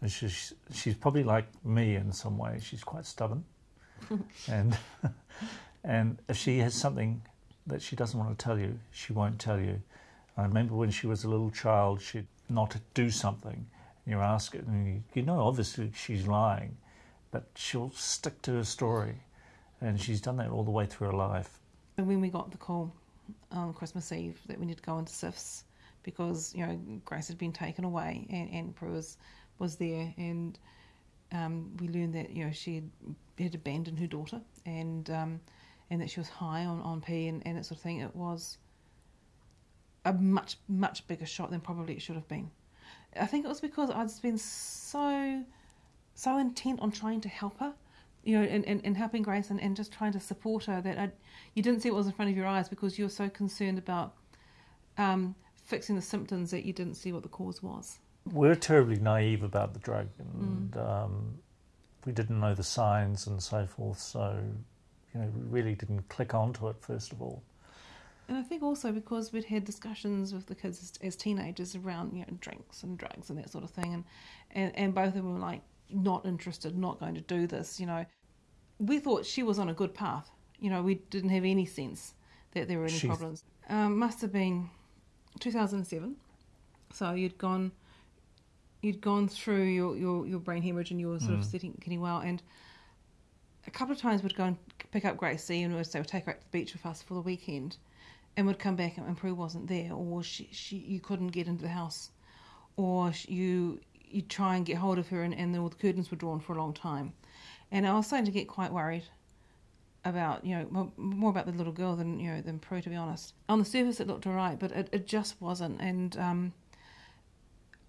And she's, she's probably like me in some way. She's quite stubborn. and, and if she has something that she doesn't want to tell you, she won't tell you. I remember when she was a little child, she'd not do something. And you ask it, and you, you know, obviously she's lying, but she'll stick to her story. And she's done that all the way through her life. And when we got the call on Christmas Eve that we need to go into CYFS because, you know, Grace had been taken away and, and Prue was, was there and um, we learned that, you know, she had, had abandoned her daughter and um, and that she was high on, on P and, and that sort of thing. It was a much, much bigger shot than probably it should have been. I think it was because I'd been so so intent on trying to help her you know, and, and, and helping Grace and, and just trying to support her that I, you didn't see what was in front of your eyes because you were so concerned about um, fixing the symptoms that you didn't see what the cause was. We're terribly naive about the drug and mm. um, we didn't know the signs and so forth, so, you know, we really didn't click onto it first of all. And I think also because we'd had discussions with the kids as, as teenagers around, you know, drinks and drugs and that sort of thing, and, and, and both of them were like, not interested, not going to do this, you know. We thought she was on a good path. You know, we didn't have any sense that there were any problems. Um, must have been 2007. So you'd gone, you'd gone through your, your, your brain hemorrhage and you were sort mm. of sitting, getting well. And a couple of times we'd go and pick up Gracie and we'd say, we'd take her out to the beach with us for the weekend. And would come back and Prue wasn't there, or she, she you couldn't get into the house, or you you'd try and get hold of her, and, and the, the curtains were drawn for a long time. And I was starting to get quite worried about, you know, more about the little girl than, you know, than Prue, to be honest. On the surface, it looked alright, but it, it just wasn't. And um,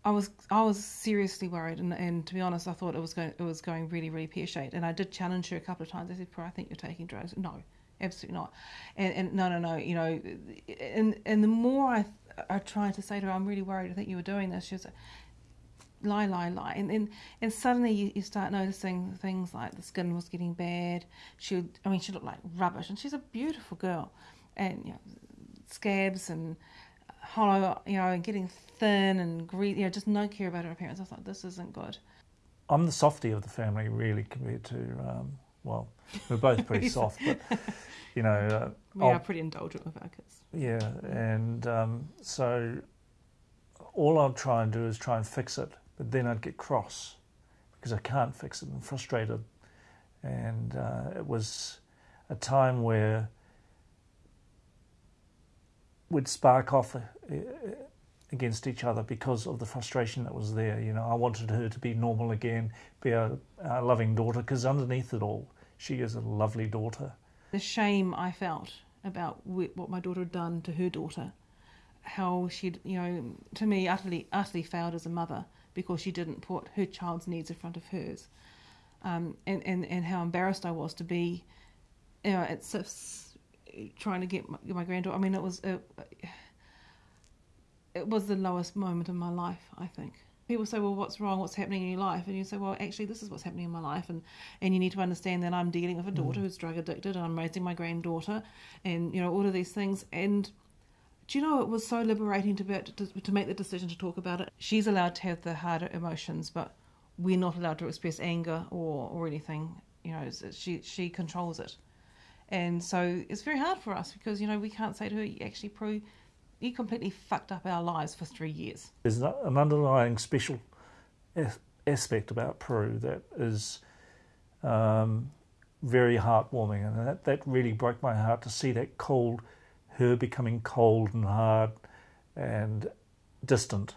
I was I was seriously worried, and, and to be honest, I thought it was going it was going really really pear shaped. And I did challenge her a couple of times. I said, "Prue, I think you're taking drugs." No, absolutely not. And, and no, no, no. You know, and and the more I I tried to say to her, "I'm really worried. I think you were doing this," she was, lie, lie, lie, and and, and suddenly you, you start noticing things like the skin was getting bad. She, I mean, she looked like rubbish, and she's a beautiful girl, and you know, scabs and hollow, you know, getting thin and greasy, you know, just no care about her appearance. I thought this isn't good. I'm the softy of the family, really, compared to um, well, we're both pretty soft, but you know, uh, we I'll, are pretty indulgent with our kids. Yeah, and um, so all I'll try and do is try and fix it but then I'd get cross because I can't fix it and frustrated. And uh, it was a time where we'd spark off uh, against each other because of the frustration that was there. You know, I wanted her to be normal again, be a, a loving daughter, because underneath it all, she is a lovely daughter. The shame I felt about what my daughter had done to her daughter, how she'd, you know, to me, utterly, utterly failed as a mother because she didn't put her child's needs in front of hers. Um, and, and, and how embarrassed I was to be, you know, at trying to get my, my granddaughter. I mean, it was it, it was the lowest moment in my life. I think people say, "Well, what's wrong? What's happening in your life?" And you say, "Well, actually, this is what's happening in my life." And and you need to understand that I'm dealing with a daughter mm. who's drug addicted, and I'm raising my granddaughter, and you know all of these things. And do you know it was so liberating to, be, to, to make the decision to talk about it? She's allowed to have the harder emotions, but we're not allowed to express anger or, or anything. You know, she she controls it, and so it's very hard for us because you know we can't say to her, "Actually, Prue, you completely fucked up our lives for three years." There's an underlying special aspect about Prue that is um, very heartwarming, and that that really broke my heart to see that cold her becoming cold and hard and distant